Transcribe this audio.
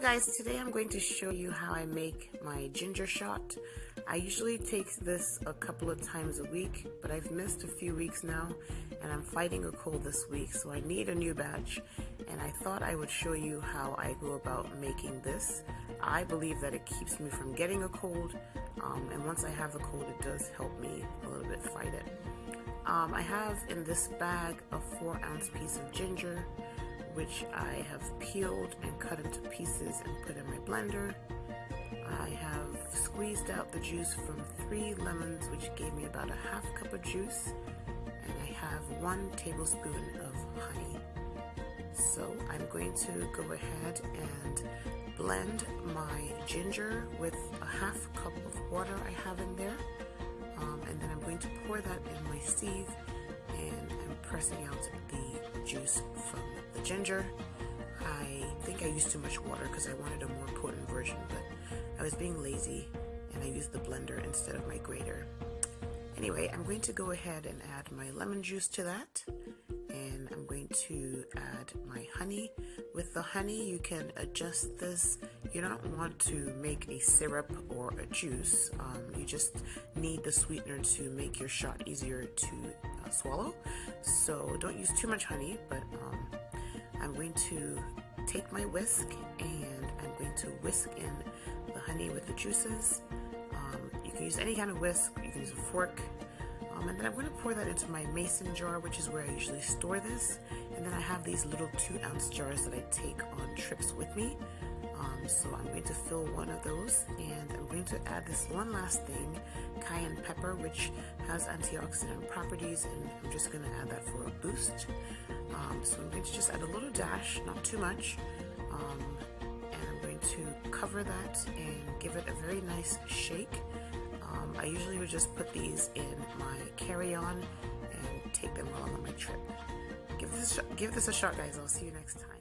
guys, today I'm going to show you how I make my ginger shot. I usually take this a couple of times a week, but I've missed a few weeks now and I'm fighting a cold this week so I need a new batch and I thought I would show you how I go about making this. I believe that it keeps me from getting a cold um, and once I have a cold it does help me a little bit fight it. Um, I have in this bag a 4 ounce piece of ginger, which I have peeled and cut into pieces and put in my blender. I have squeezed out the juice from three lemons, which gave me about a half cup of juice, and I have one tablespoon of honey. So I'm going to go ahead and blend my ginger with a half cup of water I have in there. Um, and then I'm going to pour that in my sieve and I'm pressing out the juice from the ginger. I think I used too much water because I wanted a more potent version, but I was being lazy and I used the blender instead of my grater. Anyway, I'm going to go ahead and add my lemon juice to that and I'm going to add my honey. With the honey, you can adjust this. You don't want to make a syrup or a juice. Um, you just need the sweetener to make your shot easier to uh, swallow. So don't use too much honey, but um, I'm going to take my whisk and I'm going to whisk in the honey with the juices. Um, you can use any kind of whisk, you can use a fork, um, and then I'm going to pour that into my mason jar, which is where I usually store this. And then I have these little two ounce jars that I take on trips with me. Um, so I'm going to fill one of those and I'm going to add this one last thing, cayenne pepper, which has antioxidant properties and I'm just going to add that for a boost. Um, so I'm going to just add a little dash, not too much. Um, and I'm going to cover that and give it a very nice shake. Um, I usually would just put these in my carry-on and take them I'm on my trip. Give this, give this a shot, guys. I'll see you next time.